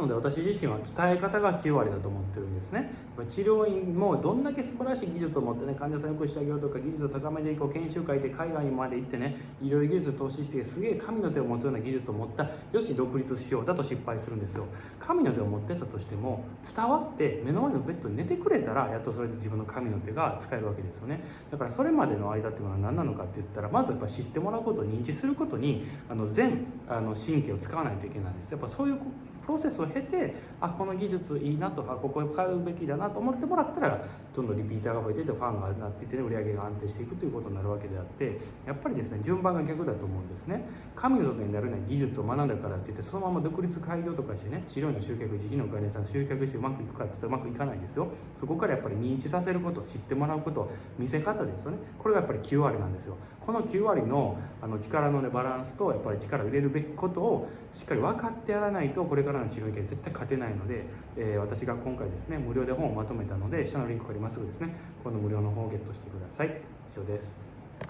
なので私自身は伝え方が9割だと思ってるんですね。治療院もどんだけ素晴らしい技術を持ってね患者さんよくしてあげようとか技術を高めていこう研修会で海外まで行ってねいろいろ技術を投資してすげえ神の手を持つような技術を持ったよし独立しようだと失敗するんですよ。神の手を持ってたとしても伝わって目の前のベッドに寝てくれたらやっとそれで自分の神の手が使えるわけですよね。だからそれまでの間っていうのは何なのかって言ったらまずやっぱ知ってもらうこと認知することにあの全あの神経を使わないといけないんです。やっぱそういうプロセスを経てあこの技術いいなとかここへ買うべきだなと思ってもらったらどんどんリピーターが増えててファンがなっていって、ね、売り上げが安定していくということになるわけであってやっぱりですね順番が逆だと思うんですね。神の外になるね技術を学んだからって言ってそのまま独立開業とかしてね治療の集客自費の患者さん集客してうまくいくかって言ったらうまくいかないですよ。そこからやっぱり認知させること知ってもらうこと見せ方ですよね。これがやっぱり9割なんですよ。この9割のあの力の、ね、バランスとやっぱり力を入れるべきことをしっかり分かってやらないとこれからの治療け絶対勝てないので、えー、私が今回ですね無料で本をまとめたので下のリンクからまっすぐですねこの無料の本をゲットしてください。以上です。